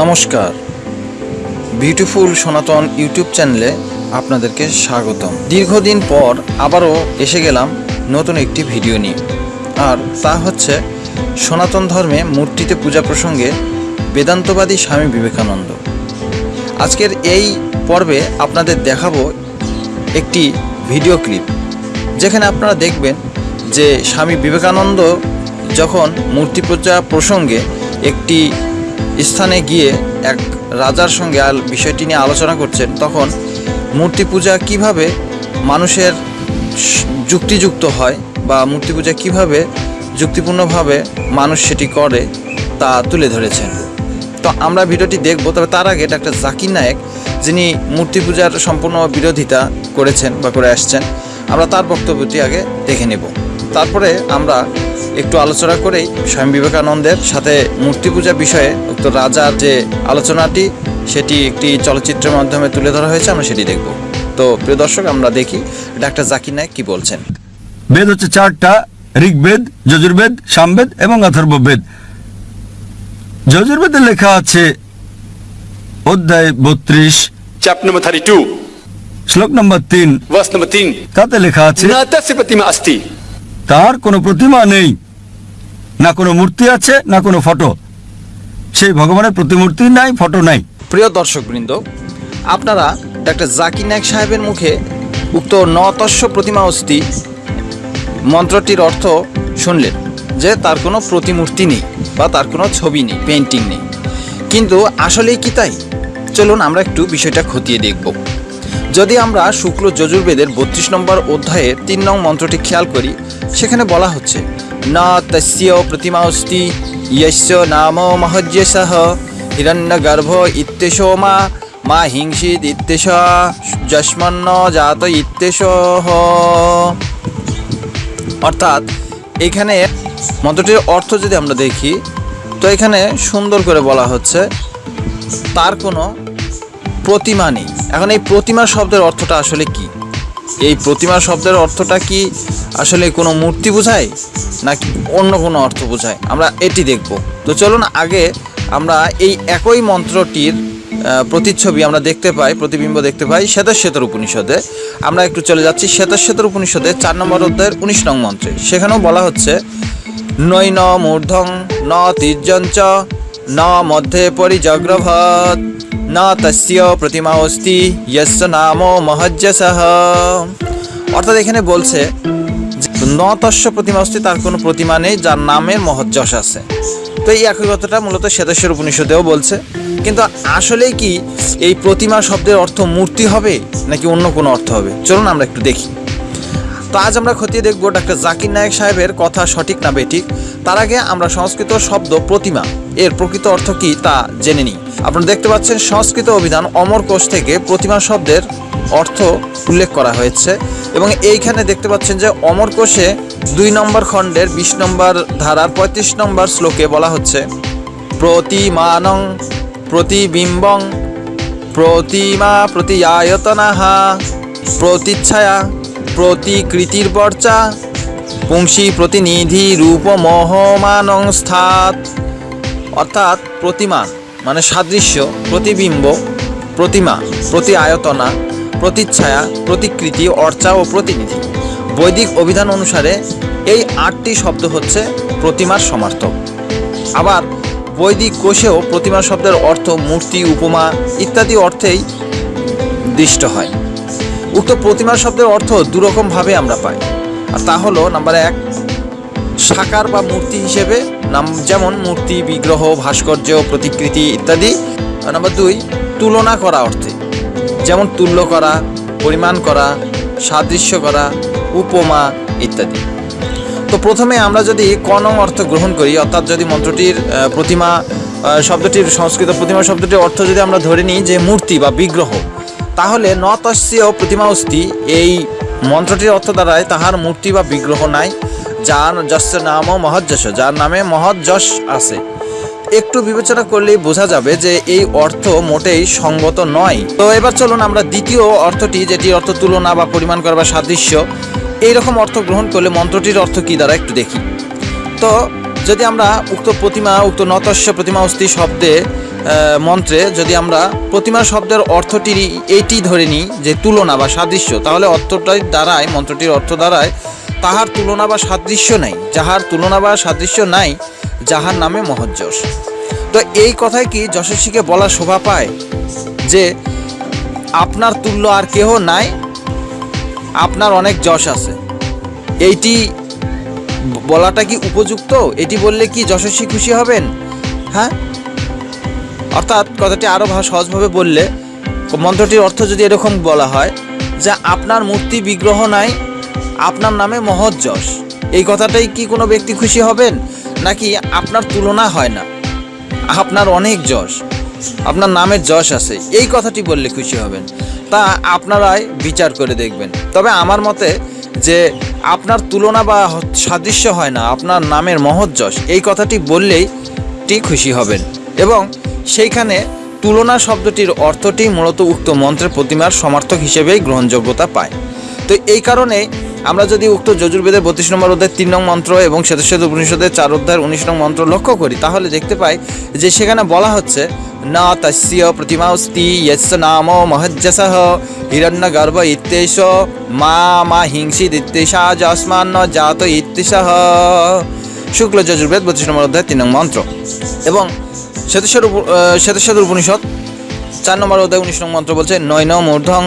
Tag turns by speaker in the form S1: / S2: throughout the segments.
S1: নমস্কার। বিউটিফুল সনাতন ইউটিউব চ্যানেলে আপনাদেরকে স্বাগতম। দীর্ঘদিন পর আবারও এসে গেলাম নতুন একটি ভিডিও নিয়ে। আর তা হচ্ছে সনাতন ধর্মে মূর্তিতে পূজা প্রসঙ্গে বেদান্তবাদী স্বামী বিবেকানন্দ। আজকের এই পর্বে আপনাদের দেখাবো একটি ভিডিও ক্লিপ। যেখানে আপনারা দেখবেন যে স্বামী বিবেকানন্দ যখন মূর্তি পূজা প্রসঙ্গে একটি স্থানে গিয়ে এক রাজার সঙ্গে আল- বিষয়টি নিয়ে আলোচনা করছেন, তখন মূর্তি পূজা কীভাবে মানুষের যুক্তিযুক্ত হয় বা মূর্তি পূজা কীভাবে যুক্তিপূর্ণভাবে মানুষ সেটি করে তা তুলে ধরেছেন। তো আমরা ভিডিওটি দেখব, তবে তার আগে ডাক্তার জাকির নায়েক, যিনি মূর্তি পূজার সম্পূর্ণ বিরোধিতা করেছেন বা করে আসছেন। আমরা তার বক্তব্যটি আগে দেখে নেব। তারপরে আমরা একটু আলোচনা করেই স্বয়ং বিবেকানন্দের সাথে মূর্তি পূজা বিষয়ে উক্ত রাজার যে আলোচনাটি সেটি একটি চলচ্চিত্রের মাধ্যমে তুলে ধরা হয়েছে আমরা সেটি দেখব। তো প্রিয় দর্শক আমরা দেখি ডাক্তার জাকির নায়ক কি বলছেন।
S2: বেদ হচ্ছে চারটা ঋগ্বেদ যজুর্বেদ সামবেদ এবং অথর্ববেদ। যজুর্বেদের লেখা আছে অধ্যায় বত্রিশ।
S3: চ্যাপ্টার নম্বর থার্টি টু
S2: শ্লোক নম্বর তিন।
S3: ভার্স নম্বর তিন।
S2: তাতে লেখা আছে
S3: প্রতিমা আস্তি
S2: তার কোনো প্রতিমা নেই। না কোনো মূর্তি আছে, না কোনো ফটো। সেই ভগবানের প্রতিমূর্তি নাই, ফটো নাই।
S1: প্রিয় দর্শকবৃন্দ, আপনারা ডাক্তার জাকির নায়ক সাহেবের মুখে উক্ত নতস্য প্রতিমা অস্থি মন্ত্রটির অর্থ শুনলেন যে তার কোনো প্রতিমূর্তি নেই বা তার কোনো ছবি নেই পেন্টিং নেই। কিন্তু আসলেই কি তাই? চলুন আমরা একটু বিষয়টা খতিয়ে দেখব। যদি আমরা শুক্ল যজুর্বেদের বত্রিশ নম্বর অধ্যায়ের তিন নং মন্ত্রটি খেয়াল করি, সেখানে বলা হচ্ছে, না তস্য প্রতিমা অস্তি ইয়স্য নাম মহজ্যসহ হিরণ্যগর্ভ ইত্যেশো মা মা হিংসিত ইত্যেশ যস্মন্ন জাত ইত্যেশ অর্থাৎ, এখানে মন্ত্রটির অর্থ যদি আমরা দেখি, তো এখানে সুন্দর করে বলা হচ্ছে, তার কোনো প্রতিমা নেই। এখন এই প্রতিমা শব্দের অর্থটা আসলে কি? এই প্রতিমা শব্দের অর্থটা কি আসলে কোনো মূর্তি বোঝায়, নাকি অন্য কোনো অর্থ বোঝায়? আমরা এটি দেখব। তো চলুন আগে আমরা এই একই মন্ত্রটির প্রতিচ্ছবি আমরা দেখতে পাই, প্রতিবিম্ব দেখতে পাই শ্বেতশ্বেতর উপনিষদে। আমরা একটু চলে যাচ্ছি শ্বেতশ্বেতর উপনিষদে, চার নম্বর অধ্যায়ের উনিশ নং মন্ত্রে। সেখানেও বলা হচ্ছে, নৈন মূর্ধং ন তির্যঞ্চ, ন মধ্যে পরিজগ্রভৎ। ন তস্য প্রতিমা অস্তি যস্য নাম মহজ্জসহ অর্থাৎ এখানে বলছে ন তস্য প্রতিমা অস্তি তার কোনো প্রতিমা নেই যার নামের মহজ্জস আছে। তো এই একই কথাটা মূলত শ্বেতেশ্বর উপনিষদেও বলছে। কিন্তু আসলেই কি এই প্রতিমা শব্দের অর্থ মূর্তি হবে নাকি অন্য কোনো অর্থ হবে? চলুন আমরা একটু দেখি। তো আজ আমরা খতিয়ে দেখব ডাক্তার জাকির নায়েক সাহেবের কথা সঠিক না বেঠিক। তার আগে আমরা সংস্কৃত শব্দ প্রতিমা, এর প্রকৃত অর্থ কি তা জেনে নিই। আপনারা দেখতে পাচ্ছেন সংস্কৃত অভিধান অমর কোষ থেকে প্রতিমা শব্দের অর্থ উল্লেখ করা হয়েছে। এবং এইখানে দেখতে পাচ্ছেন যে অমর কোষে দুই নম্বর খণ্ডের বিশ নম্বর ধারার পঁয়ত্রিশ নম্বর শ্লোকে বলা হচ্ছে, প্রতিমানং প্রতিবিম্বং প্রতিমা প্রতিআয়তনাহা প্রতিচ্ছায়া প্রতিকৃতির বর্চা পুংসি প্রতিনিধি রূপ মোহমানং স্থাত। অর্থাৎ প্রতিমান মানে সাদৃশ্য, প্রতিবিম্ব, প্রতিমা, প্রতি আয়তনা, প্রতিচ্ছায়া, প্রতিকৃতি, অর্চা ও প্রতিনিধি। বৈদিক অভিধান অনুসারে এই আটটি শব্দ হচ্ছে প্রতিমার সমার্থক। আবার বৈদিক কোষেও প্রতিমা শব্দের অর্থ মূর্তি, উপমা ইত্যাদি অর্থেই দৃষ্ট হয়। উক্ত প্রতিমা শব্দের অর্থ দুরকমভাবে আমরা পাই। আর তা হলো নাম্বার এক সাকার বা মূর্তি হিসেবে নাম যেমন মূর্তি, বিগ্রহ, ভাস্কর্য, প্রতিকৃতি ইত্যাদি। নাম্বার দুই, তুলনা করা অর্থে। যেমন তুল্য করা, পরিমাণ করা, সাদৃশ্য করা, উপমা ইত্যাদি। তো প্রথমে আমরা যদি কনং অর্থ গ্রহণ করি, অর্থাৎ যদি মন্ত্রটির প্রতিমা শব্দটির, সংস্কৃত প্রতিমা শব্দটির অর্থ যদি আমরা ধরে নিই যে মূর্তি বা বিগ্রহ, তাহলে নতস্য প্রতিমা অস্তি এই মন্ত্রটির অর্থ দ্বারায় তাহার মূর্তি বা বিগ্রহ নাই। যার যশ নাম মহজ্জস যার নামে মহজ্জস আছে। একটু বিবেচনা করলেই বোঝা যাবে যে এই অর্থ মোটেই সঙ্গত নয়। তো এবার চলুন আমরা দ্বিতীয় অর্থটি, যেটি অর্থ তুলনা বা পরিমাণ করা বা সাদৃশ্য, এইরকম অর্থ গ্রহণ করলে মন্ত্রটির অর্থ কী দ্বারা একটু দেখি। তো যদি আমরা উক্ত প্রতিমা, উক্ত নতস্য প্রতিমা অস্থি শব্দে মন্ত্রে যদি আমরা প্রতিমা শব্দের অর্থটি এইটি ধরে নিই যে তুলনা বা সাদৃশ্য, তাহলে অর্থটাই দ্বারায় মন্ত্রটির অর্থ দ্বারায় তাহার তুলনা বা সাদৃশ্য নাই, যাহার তুলনা বা সাদৃশ্য নাই, যাহার নামে মহজ্জস তো এই কথায় কি যশস্বীকে বলা শোভা পায়? যে আপনার তুল্য আর কেহ নাই, আপনার অনেক যশ আছে। এইটি বলাটা কি উপযুক্ত? এটি বললে কি যশস্বী খুশি হবেন? হ্যাঁ? অর্থাৎ কথাটি আরও সহজভাবে বললে মন্ত্রটির অর্থ যদি এরকম বলা হয় যে আপনার মূর্তি বিগ্রহ নাই আপনার নামে মহৎ যশ। এই কথাটাই কি কোনো ব্যক্তি খুশি হবেন? নাকি আপনার তুলনা হয় না? আপনার অনেক যশ। আপনার নামের যশ আছে। এই কথাটি বললে খুশি হবেন। তা আপনারাই বিচার করে দেখবেন। তবে আমার মতে যে আপনার তুলনা বা সাদৃশ্য হয় না, আপনার নামের মহৎ যশ। এই কথাটি বললেই টি খুশি হবেন। এবং সেইখানে তুলনা শব্দটির অর্থটি মূলত উক্ত মন্ত্রের প্রতিমার সমার্থক হিসেবেই গ্রহণযোগ্যতা পায়। তো এই কারণে আমরা যদি উক্ত যজুর্বেদের বত্রিশ নম্বর অধ্যায় তিন নং মন্ত্র এবং শ্বেতশ্বেত উপনিষদের চার অধ্যায়ের উনিশ নং মন্ত্র লক্ষ্য করি, তাহলে দেখতে পাই যে সেখানে বলা হচ্ছে, না তস্য প্রতিমাস্তি ইয়স্য নাম মহজ্জস হিরণ্য গর্ব ইত্যেষ মা মা হিংসিদ ইত্যেষা যসমান্ন জাত ইত্যেষহ। শুক্ল যজুর্বেদ বত্রিশ নম্বর অধ্যায় তিন নং মন্ত্র। এবং শ্বেতশ্বর শ্বেতশ্বর উপনিষদ চার নম্বর অধ্যায় উনিশ নং মন্ত্র বলছে নয় ন মূর্ধং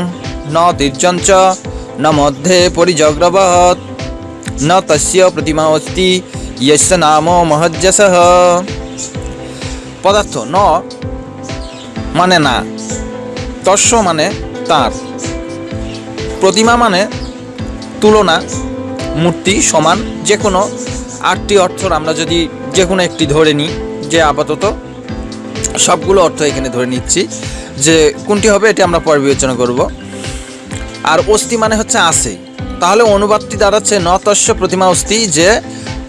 S1: ন তীর্যঞ্চ ন মধ্যে পরিজগ্রবৎ ন তস্য প্রতিমা অস্তি यस्य নাম মহজ্জসহ পদার্থ ন মানে না তস্য মানে তার প্রতিমা মানে তুলনা মূর্তি সমান যে কোনো আটটি অর্থর আমরা যদি যে কোনো একটি ধরে নিই যে আপাতত সবগুলো অর্থ এখানে ধরে নিচ্ছি যে কোনটি হবে এটি আমরা পরে বিবেচনা করব আর অস্থি মানে হচ্ছে আছে তাহলে অনুবাদটি দাঁড়াচ্ছে নতস্য প্রতিমা অস্থি যে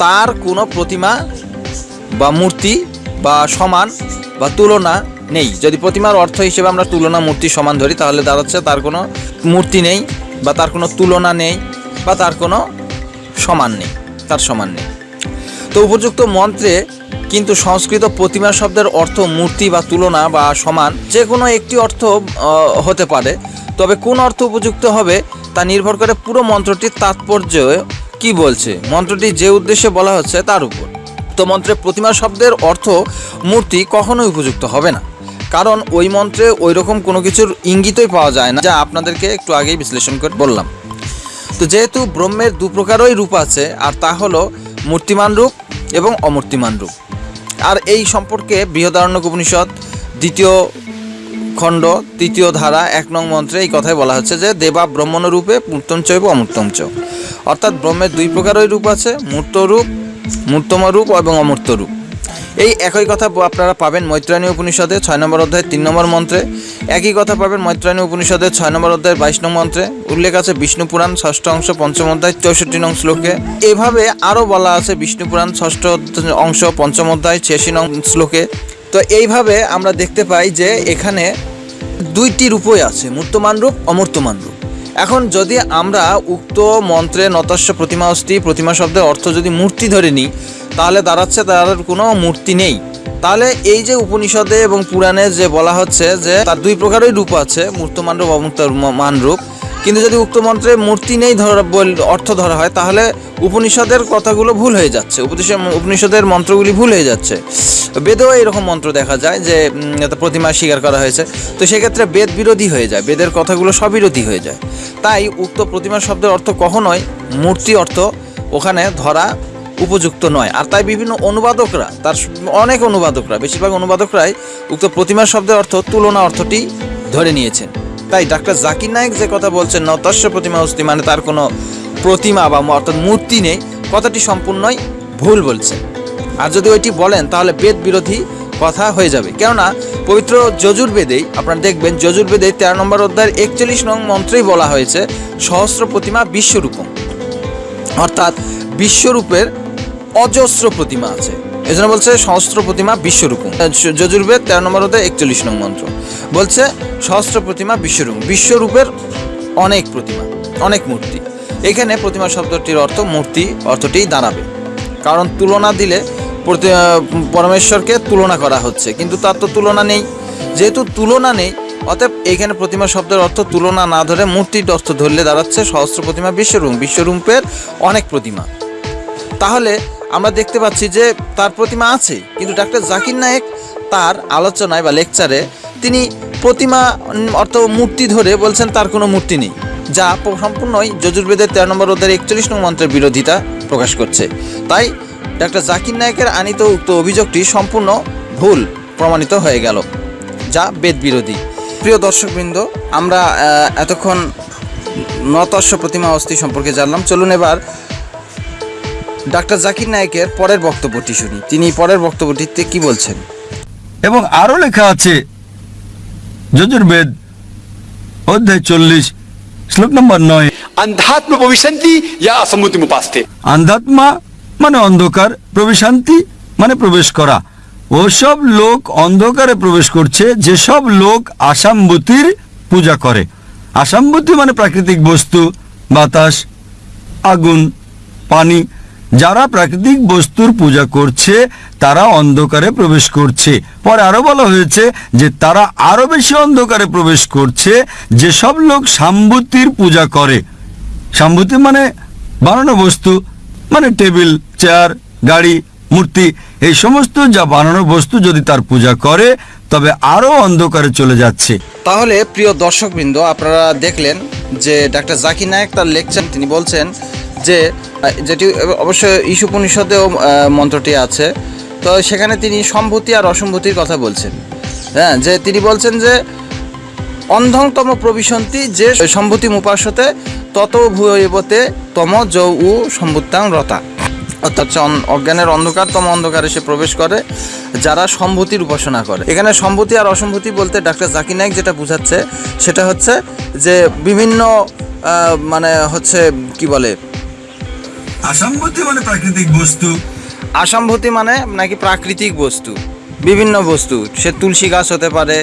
S1: তার কোনো প্রতিমা বা মূর্তি বা সমান বা তুলনা নেই। যদি প্রতিমার অর্থ হিসেবে আমরা তুলনা মূর্তি সমান ধরি, তাহলে দাঁড়াচ্ছে তার কোনো মূর্তি নেই বা তার কোনো তুলনা নেই বা তার কোনো সমান নেই, তার সমান নেই। তো উপযুক্ত মন্ত্রে কিন্তু সংস্কৃত প্রতিমা শব্দের অর্থ মূর্তি বা তুলনা বা সমান যে কোনো একটি অর্থ হতে পারে। তবে কোন অর্থ উপযুক্ত হবে তা নির্ভর করে পুরো মন্ত্রটির তাৎপর্য কি বলছে? মন্ত্রটি যে উদ্দেশ্যে বলা হচ্ছে তার উপর। তো মন্ত্রে প্রতিমা শব্দের অর্থ মূর্তি কখনোই উপযুক্ত হবে না। কারণ ওই মন্ত্রে ওই রকম কোনো কিছুর ইঙ্গিতই পাওয়া যায় না, যা আপনাদেরকে একটু আগেই বিশ্লেষণ করে বললাম। তো যেহেতু ব্রহ্মের দু প্রকারই রূপ আছে, আর তা হলো মূর্তিমান রূপ এবং অমূর্তিমান রূপ। আর এই সম্পর্কে বৃহদারণ্যক উপনিষদ, দ্বিতীয় খণ্ড, তৃতীয় ধারা, এক নং মন্ত্রে এই কথাই বলা হচ্ছে যে, দেবা ব্রহ্মণ রূপে মূর্তম চৈব অমূর্তম চ অর্থাৎ ব্রহ্মের দুই প্রকারই রূপ আছে, মূর্ত রূপ, মূর্তম রূপ এবং অমূর্ত রূপ। এই একই কথা আপনারা পাবেন মৈত্রায়ণী উপনিষদে ছয় নম্বর অধ্যায়, তিন নম্বর মন্ত্রে। একই কথা পাবেন মৈত্রায়ণী উপনিষদের ছয় নম্বর অধ্যায়ের বাইশ নং মন্ত্রে। উল্লেখ আছে বিষ্ণু পুরাণ, ষষ্ঠ অংশ, পঞ্চম অধ্যায়, চৌষট্টি নং শ্লোকে। এভাবে আরও বলা আছে বিষ্ণু পুরাণ, ষষ্ঠ অংশ, পঞ্চম অধ্যায়, ছিয়াশি নং শ্লোকে। তো এইভাবে আমরা দেখতে পাই যে এখানে দুইটি রূপই আছে, মূর্তমান রূপ, অমূর্তমান রূপ। এখন যদি আমরা উক্ত মন্ত্রে নতস্য প্রতিমা অস্থি, প্রতিমা শব্দের অর্থ যদি মূর্তি ধরে নিই, তাহলে দাঁড়াচ্ছে তার কোনো মূর্তি নেই। তাহলে এই যে উপনিষদে এবং পুরাণে যে বলা হচ্ছে যে তার দুই প্রকারই রূপ আছে, মূর্তমান রূপ, অমূর্তমান রূপ। কিন্তু যদি উক্ত মন্ত্রে মূর্তি নেই ধরা অর্থ ধরা হয়, তাহলে উপনিষদের কথাগুলো ভুল হয়ে যাচ্ছে। উপনিষদ উপনিষদের মন্ত্রগুলি ভুল হয়ে যাচ্ছে। বেদেও এরকম মন্ত্র দেখা যায় যে প্রতিমা স্বীকার করা হয়েছে। তো সেক্ষেত্রে বেদ বিরোধী হয়ে যায়। বেদের কথাগুলো সবিরোধী হয়ে যায়। তাই উক্ত প্রতিমা শব্দের অর্থ কখনোই মূর্তি অর্থ ওখানে ধরা উপযুক্ত নয়। আর তাই বিভিন্ন অনুবাদকরা, তার অনেক অনুবাদকরা, বেশিরভাগ অনুবাদকরাই উক্ত প্রতিমা শব্দের অর্থ, তুলনা অর্থটি ধরে নিয়েছেন। তাই ডাক্তার জাকির নায়েক যে কথা বলছেন নতস্য প্রতিমা অস্তি মানে তার কোনো প্রতিমা বা অর্থাৎ মূর্তি নেই, কথাটি সম্পূর্ণই ভুল বলছে। আর যদি ওইটি বলেন, তাহলে বেদ বিরোধী কথা হয়ে যাবে। কেননা, পবিত্র যজুর্বেদেই, আপনারা দেখবেন যজুর্বেদে তেরো নম্বর অধ্যায়ের একচল্লিশ নং মন্ত্রেই বলা হয়েছে, সহস্র প্রতিমা বিশ্বরূপম। অর্থাৎ বিশ্বরূপের অজস্র প্রতিমা আছে। এজন্য বলছে সহস্র প্রতিমা বিশ্বরূপম। যজুর্বেদ তেরো নম্বর হতে একচল্লিশ নং মন্ত্র। বলছে, সহস্র প্রতিমা বিশ্বরূপ বিশ্বরূপের অনেক প্রতিমা, অনেক মূর্তি। এখানে প্রতিমা শব্দটির অর্থ মূর্তি অর্থটি দাঁড়াবে। কারণ তুলনা দিলে পরমেশ্বরকে তুলনা করা হচ্ছে। কিন্তু তার তো তুলনা নেই। যেহেতু তুলনা নেই, অতএব এইখানে প্রতিমা শব্দের অর্থ তুলনা না ধরে মূর্তির অর্থ ধরলে দাঁড়াচ্ছে সহস্র প্রতিমা বিশ্বরূপ বিশ্বরূপের অনেক প্রতিমা। তাহলে আমরা দেখতে পাচ্ছি যে তার প্রতিমা আছে, কিন্তু ডাক্তার জাকির নায়েক তার আলোচনায় বা লেকচারে তিনি প্রতিমা অর্থ মূর্তি ধরে বলছেন তার কোনো মূর্তি নেই, যা সম্পূর্ণই যজুর্বেদের তেরো নম্বর অধ্যায়ের একচল্লিশ নং মন্ত্রের বিরোধিতা প্রকাশ করছে। তাই ডাক্তার জাকির নায়কের আনিত উক্ত অভিযোগটি সম্পূর্ণ ভুল প্রমাণিত হয়ে গেল, যা বেদ বিরোধী প্রিয় দর্শকবৃন্দ, আমরা এতক্ষণ নতস্য প্রতিমা অস্থি সম্পর্কে জানলাম। চলুন এবার ডাক্তার জাকির নায়েকের পরের বক্তব্যটি শুনি। তিনি পরের বক্তব্যটিতে কি বলছেন?
S2: এবং আরও লেখা আছে যজুর্বেদ অধ্যায় চল্লিশ শ্লোক নম্বর নয়।
S3: অন্ধাত্ম প্রবিশান্তি অসম্মতি উপাস্তে
S2: অন্ধাত্মা মানে অন্ধকার প্রবেশান্তি মানে প্রবেশ করা। ওসব লোক অন্ধকারে প্রবেশ করছে যেসব লোক আসাম্বুতির পূজা করে। আসাম্বুতি মানে প্রাকৃতিক বস্তু বাতাস আগুন পানি। যারা প্রাকৃতিক বস্তুর পূজা করছে, তারা অন্ধকারে প্রবেশ করছে। পরে আরও বলা হয়েছে যে, তারা আরও বেশি অন্ধকারে প্রবেশ করছে, যেসব লোক সাম্বুতির পূজা করে। সাম্বুতি মানে বানানো বস্তু মানে টেবিল, চেয়ার, গাড়ি, মূর্তি, এই সমস্ত যা বানানো বস্তু যদি তার পূজা করে, তবে আরও অন্ধকারে চলে যাচ্ছে।
S1: তাহলে প্রিয় দর্শকবৃন্দ, আপনারা দেখলেন যে, ডাক্তার জাকির নায়েক তার লেকচার, তিনি বলছেন যে যেটি অবশ্য ঈশ উপনিষদেও মন্ত্রটি আছে। তো সেখানে তিনি সম্ভূতি আর অসম্ভূতির কথা বলছেন। হ্যাঁ যে তিনি বলছেন যে, অন্ধংতম প্রবিশন্তি যে সম্ভূতি উপাসতে তত ভূয়বতে তম যৌ উ সম্ভুত্তাং রতা। অর্থাৎ অজ্ঞানের অন্ধকারতম অন্ধকারে সে প্রবেশ করে, যারা সম্ভূতির উপাসনা করে। এখানে সম্ভূতি আর অসম্ভূতি বলতে ডাক্তার জাকির নাইক যেটা বুঝাচ্ছে, সেটা হচ্ছে যে বিভিন্ন মানে হচ্ছে, কি বলে
S2: আসাম্বতি মানে প্রাকৃতিক বস্তু?
S1: আসাম্ভূতি মানে নাকি প্রাকৃতিক বস্তু? বিভিন্ন বস্তু, সে তুলসী গাছ হতে পারে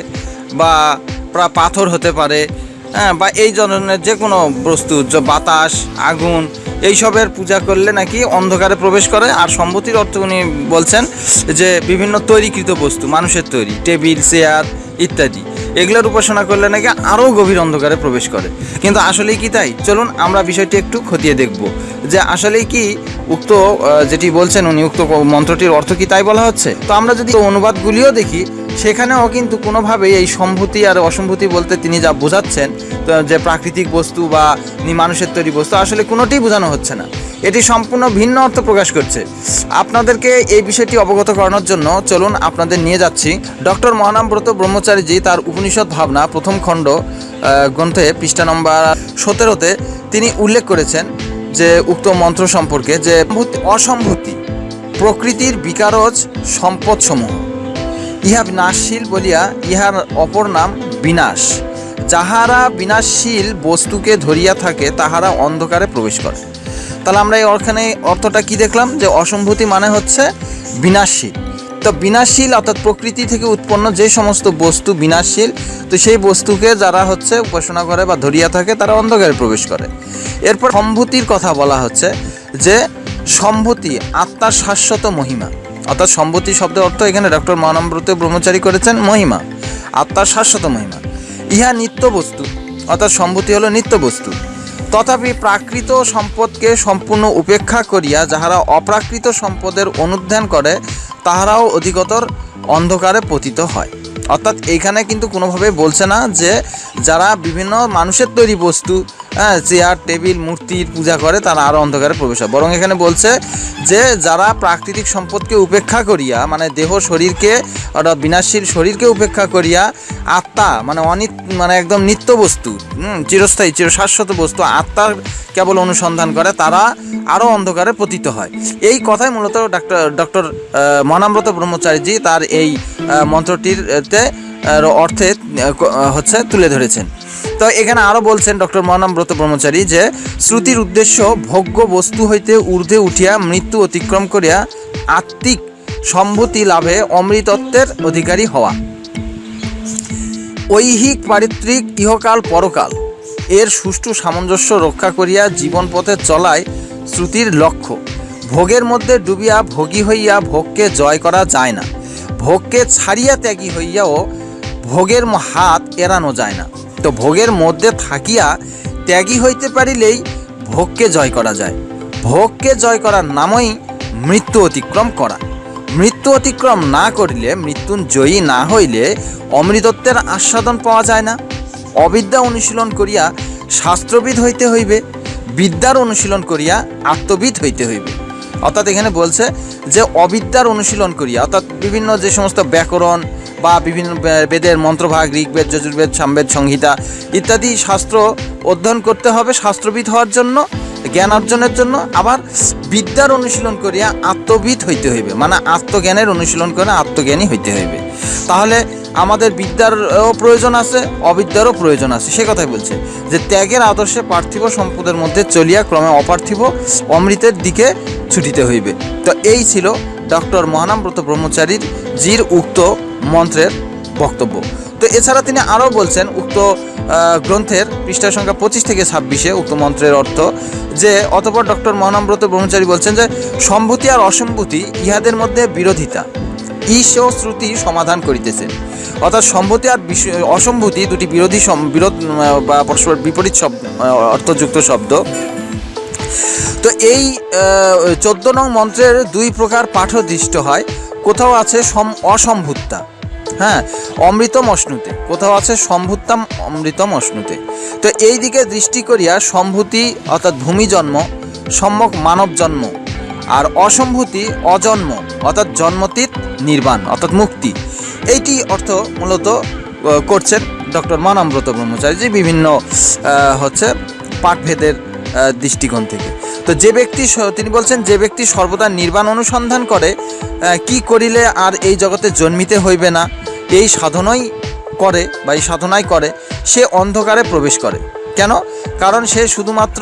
S1: বা পাথর হতে পারে হ্যাঁ বা এই ধরনের যে কোনো বস্তু বাতাস, আগুন, এইসবের পূজা করলে নাকি অন্ধকারে প্রবেশ করে। আর সম্মতির অর্থ উনি বলছেন যে বিভিন্ন তৈরিকৃত বস্তু, মানুষের তৈরি, টেবিল, চেয়ার ইত্যাদি। এগুলোর উপাসনা করলে নাকি আরও গভীর অন্ধকারে প্রবেশ করে। কিন্তু আসলেই কি তাই? চলুন আমরা বিষয়টি একটু খতিয়ে দেখব। যে আসলেই কি উক্ত যেটি বলছেন উনি, উক্ত মন্ত্রটির অর্থ কি তাই বলা হচ্ছে? তো আমরা যদি অনুবাদগুলিও দেখি সেখানেও কিন্তু কোনোভাবেই এই সম্ভূতি আর অসম্ভূতি বলতে তিনি যা বোঝাচ্ছেন যে প্রাকৃতিক বস্তু বা মানুষের তৈরি বস্তু, আসলে কোনোটিই বোঝানো হচ্ছে না। এটি সম্পূর্ণ ভিন্ন অর্থ প্রকাশ করছে। আপনাদেরকে এই বিষয়টি অবগত করানোর জন্য চলুন আপনাদের নিয়ে যাচ্ছি। ডক্টর মহানামব্রত ব্রহ্মচারীজি তার উপনিষদ ভাবনা, প্রথম খণ্ড গ্রন্থে, পৃষ্ঠা নম্বর সতেরোতে তিনি উল্লেখ করেছেন যে উক্ত মন্ত্র সম্পর্কে যে অসম্ভূতি, প্রকৃতির বিকারজ সম্পদসমূহ। ইহা বিনাশশীল বলিয়া ইহার অপর নাম বিনাশ। যাহারা বিনাশশীল বস্তুকে ধরিয়া থাকে, তাহারা অন্ধকারে প্রবেশ করে। তাহলে আমরা এই ওখানে অর্থটা কি দেখলাম? যে অসম্ভূতি মানে হচ্ছে বিনাশশীল। তো বিনাশশীল অর্থাৎ প্রকৃতি থেকে উৎপন্ন যে সমস্ত বস্তু বিনাশশীল, তো সেই বস্তুকে যারা হচ্ছে উপাসনা করে বা ধরিয়া থাকে, তারা অন্ধকারে প্রবেশ করে। এরপর সম্ভূতির কথা বলা হচ্ছে যে সম্ভূতি, আত্মার শাশ্বত মহিমা। অর্থাৎ সম্ভূতি শব্দের অর্থ এখানে ডক্টর মহানম্রত ব্রহ্মচারী করেছেন মহিমা আত্মার শাশ্বত মহিমা। ইহা নিত্য বস্তু অর্থাৎ সম্ভূতি হলো নিত্য বস্তু তথাপি প্রাকৃত সম্পদকে সম্পূর্ণ উপেক্ষা করিয়া যাহারা অপ্রাকৃত সম্পদের অনুধ্যান করে, তাহারাও অধিকতর অন্ধকারে পতিত হয়। অর্থাৎ এইখানে কিন্তু কোনোভাবে বলছে না যে যারা বিভিন্ন মানুষের তৈরি বস্তু হ্যাঁ চেয়ার টেবিল মূর্তির পূজা করে তারা আরও অন্ধকারে প্রবেশ হয়। বরং এখানে বলছে যে যারা প্রাকৃতিক সম্পদকে উপেক্ষা করিয়া মানে দেহ শরীরকে অর্থাৎ বিনাশশীল শরীরকে উপেক্ষা করিয়া আত্মা মানে অনিত মানে একদম নিত্য বস্তু চিরস্থায়ী চির শাশ্বত বস্তু আত্মার কেবল অনুসন্ধান করে তারা আরও অন্ধকারে পতিত হয়। এই কথাই মূলত ডাক্তার ডক্টর মহানাম্রত ব্রহ্মচারীজি তার এই আহ, অর্থে হচ্ছে তুলে ধরেছেন। তো এখানে আরও বলছেন ডক্টর মহানামব্রত ব্রহ্মচারী যে, শ্রুতির উদ্দেশ্য ভোগ্য বস্তু হইতে ঊর্ধ্বে উঠিয়া মৃত্যু অতিক্রম করিয়া আত্মিক সম্ভূতি লাভে অমৃতত্বের অধিকারী হওয়া। ঐহিক পারিত্রিক ইহকাল পরকাল, এর সুষ্ঠু সামঞ্জস্য রক্ষা করিয়া জীবন পথে চলায় শ্রুতির লক্ষ্য। ভোগের মধ্যে ডুবিয়া ভোগী হইয়া ভোগকে জয় করা যায় না। ভোগকে ছাড়িয়া ত্যাগী হইয়াও ভোগের হাত এড়ানো যায় না। তো ভোগের মধ্যে থাকিয়া ত্যাগী হইতে পারিলেই ভোগকে জয় করা যায়। ভোগকে জয় করার নামই মৃত্যু অতিক্রম করা। মৃত্যু অতিক্রম না করিলে মৃত্যুঞ্জয়ী না হইলে অমৃতত্বের আস্বাদন পাওয়া যায় না। অবিদ্যা অনুশীলন করিয়া শাস্ত্রবিদ হইতে হইবে, বিদ্যার অনুশীলন করিয়া আত্মবিদ হইতে হইবে। অর্থাৎ এখানে বলছে যে, অবিদ্যার অনুশীলন করিয়া, অর্থাৎ বিভিন্ন যে সমস্ত ব্যাকরণ বা বিভিন্ন বেদের মন্ত্রভাগ, ঋগ্বেদ, যজুর্বেদ, সামবেদ, সংহিতা ইত্যাদি শাস্ত্র অধ্যয়ন করতে হবে শাস্ত্রবিদ হওয়ার জন্য, জ্ঞান অর্জনের জন্য। আবার বিদ্যার অনুশীলন করিয়া আত্মবিদ হইতে হইবে। মানে আত্মজ্ঞানের অনুশীলন করে আত্মজ্ঞানী হইতে হইবে। তাহলে আমাদের বিদ্যারও প্রয়োজন আছে, অবিদ্যারও প্রয়োজন আছে। সে কথাই বলছে যে ত্যাগের আদর্শে পার্থিব সম্পদের মধ্যে চলিয়া ক্রমে অপার্থিব অমৃতের দিকে ছুটিতে হইবে। তো এই ছিল ডক্টর মহানামব্রত ব্রহ্মচারীর জির উক্ত মন্ত্রের বক্তব্য। তো এছাড়া তিনি আরও বলছেন উক্ত গ্রন্থের পৃষ্ঠা সংখ্যা পঁচিশ থেকে ছাব্বিশে উক্ত মন্ত্রের অর্থ যে, অতপর ডক্টর মহানামব্রত ব্রহ্মচারী বলছেন যে, সম্ভূতি আর অসম্ভূতি ইহাদের মধ্যে বিরোধিতা। ঈশ ও শ্রুতি সমাধান করিতেছেন অর্থাৎ সম্ভূতি আর অসম্ভূতি দুটি বিরোধী বিরোধ বা পরস্পর বিপরীত শব্দ অর্থযুক্ত শব্দ। তো এই চোদ্দ নং মন্ত্রের দুই প্রকার পাঠ দৃষ্ট হয়। কোথাও আছে সম, অসম্ভুত্তা। হ্যাঁ অমৃতম অশ্নুতে। কোথাও আছে সম্ভুত্তাম অমৃতম অশ্নুতে। তো এই দিকে দৃষ্টি করিয়া সম্ভূতি, অর্থাৎ ভূমি জন্ম, সম্যক মানব জন্ম আর অসম্ভূতি অজন্ম, অর্থাৎ জন্মতীত নির্বাণ, অর্থাৎ মুক্তি। এইটি অর্থ মূলত করছেন ডক্টর ব্রহ্মচারী যে বিভিন্ন হচ্ছে পাঠভেদের দৃষ্টিকোণ থেকে। তো যে ব্যক্তি তিনি বলছেন যে ব্যক্তি সর্বদা নির্বাণ অনুসন্ধান করে কি করিলে আর এই জগতে জন্মিতে হইবে না, এই সাধনাই করে বা এই সাধনাই করে, সে অন্ধকারে প্রবেশ করে। কেন? কারণ সে শুধুমাত্র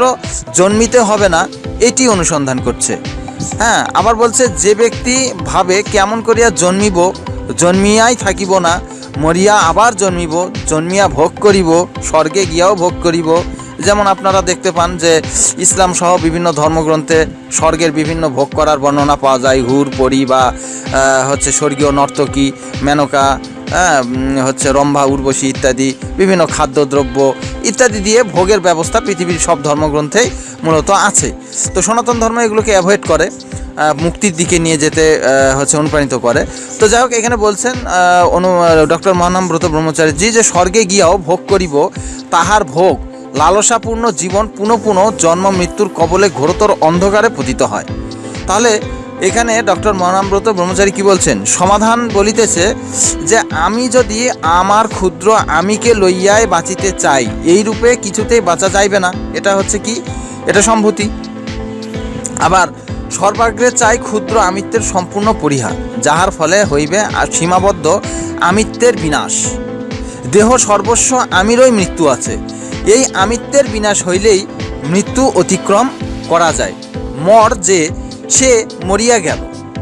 S1: জন্মিতে হবে না, এটি অনুসন্ধান করছে। হ্যাঁ আবার বলছে, যে ব্যক্তি ভাবে কেমন করিয়া জন্মিব, জন্মিয়াই থাকিব না, মরিয়া আবার জন্মিব, জন্মিয়া ভোগ করিব, স্বর্গে গিয়াও ভোগ করিব। যেমন আপনারা দেখতে পান যে, ইসলাম সহ বিভিন্ন ধর্মগ্রন্থে স্বর্গের বিভিন্ন ভোগ করার বর্ণনা পাওয়া যায়। হুর, পরি বা হচ্ছে স্বর্গীয় নর্তকী, মেনকা হ্যাঁ হচ্ছে রম্ভা, উর্বশী ইত্যাদি, বিভিন্ন খাদ্যদ্রব্য ইত্যাদি দিয়ে ভোগের ব্যবস্থা পৃথিবীর সব ধর্মগ্রন্থেই মূলত আছে। তো সনাতন ধর্ম এগুলোকে অ্যাভয়েড করে মুক্তির দিকে নিয়ে যেতে হচ্ছে অনুপ্রাণিত করে। তো যাই হোক, এখানে বলছেন অনু ডক্টর মহানামব্রত ব্রহ্মচারীজি যে স্বর্গে গিয়াও ভোগ করিব, তাহার ভোগ লালসাপূর্ণ জীবন পুনঃ পুনঃ জন্ম মৃত্যুর কবলে ঘোরতর অন্ধকারে পতিত হয়। তাহলে এখানে ডক্টর মহানামব্রত ব্রহ্মচারী কি বলছেন? সমাধান বলিতেছে যে আমি যদি আমার ক্ষুদ্র আমিকে লইয়াই বাঁচিতে চাই, এই রূপে কিছুতেই বাঁচা যাইবে না। এটা হচ্ছে কি? এটা সম্ভূতি। আবার সর্বাগ্রে চাই ক্ষুদ্র আমিত্বের সম্পূর্ণ পরিহার, যাহার ফলে হইবে আর সীমাবদ্ধ আমিত্বের বিনাশ। দেহ সর্বস্ব আমিরই মৃত্যু আছে। এই আমিত্বের বিনাশ হইলেই মৃত্যু অতিক্রম করা যায়। মর যে সে মরিয়া গেল।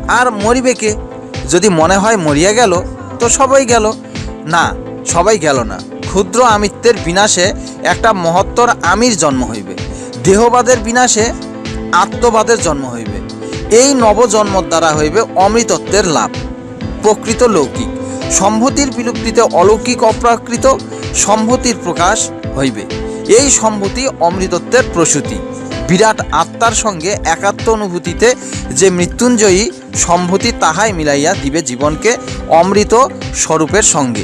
S1: আর মরিবে কে? যদি মনে হয় মরিয়া গেল, তো সবাই গেল। না, সবাই গেল না। ক্ষুদ্র আমিত্বের বিনাশে একটা মহত্তর আমির জন্ম হইবে। দেহবাদের বিনাশে আত্মবাদের জন্ম হইবে। এই নবজন্মর দ্বারা হইবে অমৃতত্বের লাভ। প্রকৃত লৌকিক। সম্ভূতির বিলুপ্তিতে অলৌকিক অপ্রাকৃত সম্ভূতির প্রকাশ হইবে। এই সম্ভূতি অমৃতত্বের প্রসূতি। বিরাট আত্মার সঙ্গে একাত্ম অনুভূতিতে যে মৃত্যুঞ্জয়ী সম্ভূতি তাহাই মিলাইয়া দিবে জীবনকে অমৃত স্বরূপের সঙ্গে।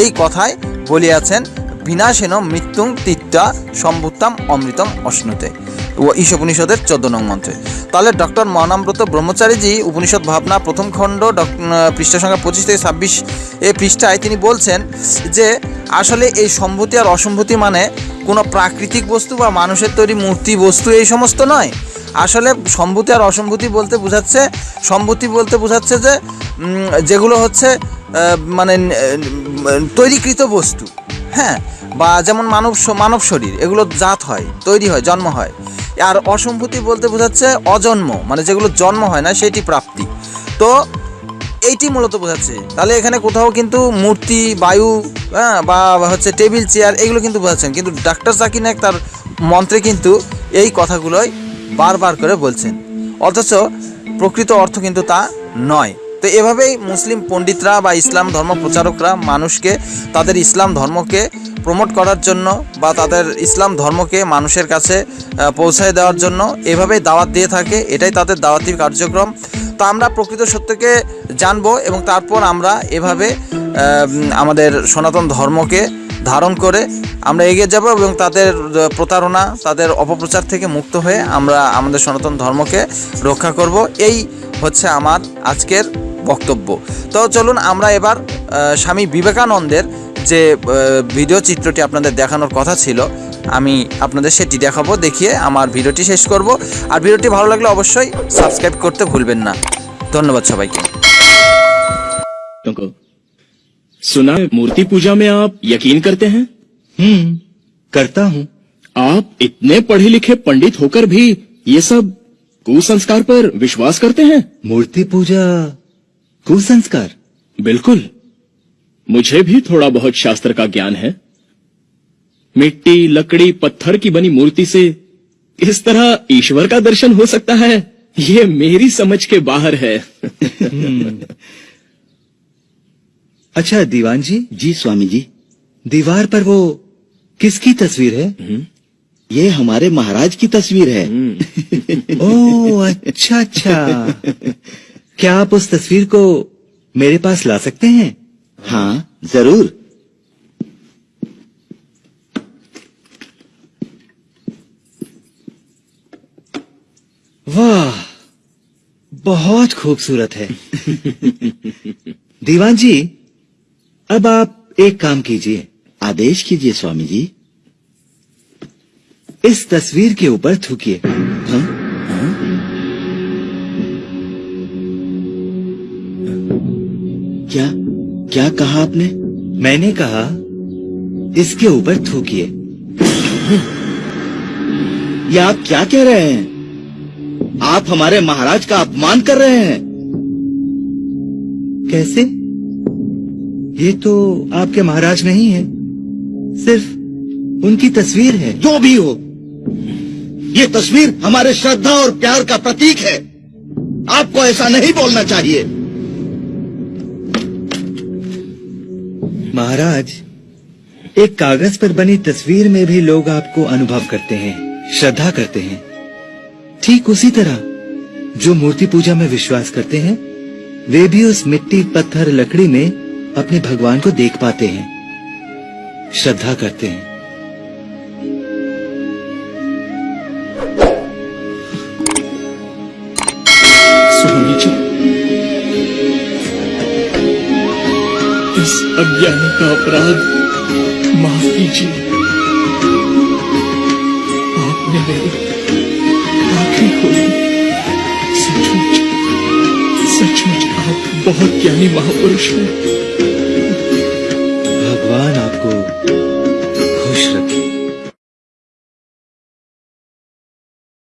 S1: এই কথায় বলিয়াছেন, বিনাশেন মৃত্যুং তিত্তা সম্ভুতাম অমৃতম অশ্নুতে। ও ঈশোপনিষদের চোদ্দ নং মন্ত্রে। তাহলে ডক্টর মহানামব্রত ব্রহ্মচারীজি উপনিষদ ভাবনা প্রথম খণ্ড পৃষ্ঠা সংখ্যা পঁচিশ থেকে ছাব্বিশ এ পৃষ্ঠায় তিনি বলছেন যে আসলে এই সম্ভূতি আর অসম্ভূতি মানে কোনো প্রাকৃতিক বস্তু বা মানুষের তৈরি মূর্তি, বস্তু এই সমস্ত নয়। আসলে সম্ভূতি আর অসম্ভূতি বলতে বোঝাচ্ছে, সম্ভূতি বলতে বোঝাচ্ছে যে যেগুলো হচ্ছে মানে তৈরিকৃত বস্তু হ্যাঁ? বা যেমন মানব মানব শরীর, এগুলো জাত হয়, তৈরি হয়, জন্ম হয়। আর অসম্ভূতি বলতে বোঝাচ্ছে অজন্ম মানে যেগুলো জন্ম হয় না, সেটি প্রাপ্তি। তো এইটি মূলত বোঝাচ্ছে। তাহলে এখানে কোথাও কিন্তু মূর্তি, বায়ু হ্যাঁ বা হচ্ছে টেবিল, চেয়ার এগুলো কিন্তু বোঝাচ্ছেন। কিন্তু ডাক্তার জাকির নায়ক তার মন্ত্রে কিন্তু এই কথাগুলোই বারবার করে বলছেন। অথচ প্রকৃত অর্থ কিন্তু তা নয়। তো এভাবেই মুসলিম পণ্ডিতরা বা ইসলাম ধর্ম প্রচারকরা মানুষকে, তাদের ইসলাম ধর্মকে প্রমোট করার জন্য বা তাদের ইসলাম ধর্মকে মানুষের কাছে পৌঁছায় দেওয়ার জন্য এভাবেই দাওয়াত দিয়ে থাকে। এটাই তাদের দাওয়াতি কার্যক্রম। তো আমরা প্রকৃত সত্যকে জানব এবং তারপর আমরা এভাবে আমাদের সনাতন ধর্মকে ধারণ করে আমরা এগিয়ে যাব এবং তাদের প্রতারণা, তাদের অপপ্রচার থেকে মুক্ত হয়ে আমরা আমাদের সনাতন ধর্মকে রক্ষা করব। এই হচ্ছে আমার আজকের বক্তব্য। তো চলুন আমরা এবার স্বামী বিবেকানন্দের যে ভিডিও চিত্রটি আপনাদের দেখানোর কথা ছিল আমি আপনাদের সেটি দেখাবো দেখিয়ে আমার ভিডিওটি শেষ করব আর ভিডিওটি ভালো লাগলে অবশ্যই সাবস্ক্রাইব করতে ভুলবেন না ধন্যবাদ সবাইকে
S4: को सुना है, मूर्ति पूजा में आप यकीन करते हैं
S5: हम्म करता हूँ
S4: आप इतने पढ़े लिखे पंडित होकर भी ये सब कुसंस्कार पर विश्वास करते हैं
S5: मूर्ति पूजा कुसंस्कार
S4: बिल्कुल मुझे भी थोड़ा बहुत शास्त्र का ज्ञान है मिट्टी लकड़ी पत्थर की बनी मूर्ति से इस तरह ईश्वर का दर्शन हो सकता है? ये मेरी समझ के बाहर है।
S5: अच्छा दीवान जी
S6: जी स्वामी जी
S5: दीवार पर वो किसकी तस्वीर है?
S6: ये हमारे महाराज की तस्वीर है।
S5: ओह अच्छा अच्छा। क्या आप उस तस्वीर को मेरे पास ला सकते हैं?
S6: हाँ ज़रूर।
S5: वाह बहुत खूबसूरत है। दीवान जी अब आप एक काम कीजिए।
S6: आदेश कीजिए स्वामी जी।
S5: इस तस्वीर के ऊपर थूकिए।
S6: हाँ? क्या क्या कहा आपने?
S5: मैंने कहा इसके ऊपर थूकिए।
S6: ये आप क्या कह रहे हैं? आप हमारे महाराज का अपमान कर रहे हैं।
S5: कैसे? ये तो आपके महाराज नहीं है। सिर्फ़ उनकी तस्वीर है।
S6: जो भी हो ये तस्वीर हमारे श्रद्धा और प्यार का प्रतीक है। आपको ऐसा नहीं बोलना चाहिए।
S5: महाराज एक कागज़ पर बनी तस्वीर में भी लोग आपको अनुभव करते हैं श्रद्धा करते हैं। ठीक उसी तरह, जो मूर्ति पूजा में विश्वास करते हैं, वे भी उस मिट्टी पत्थर लकड़ी में अपने भगवान को देख पाते हैं। श्रद्धा करते हैं।
S4: इस अज्ञान का अपराध माफ़ कीजिए। आपने मेरी सचमुच आप बहुत ज्ञानी महापुरुष हैं।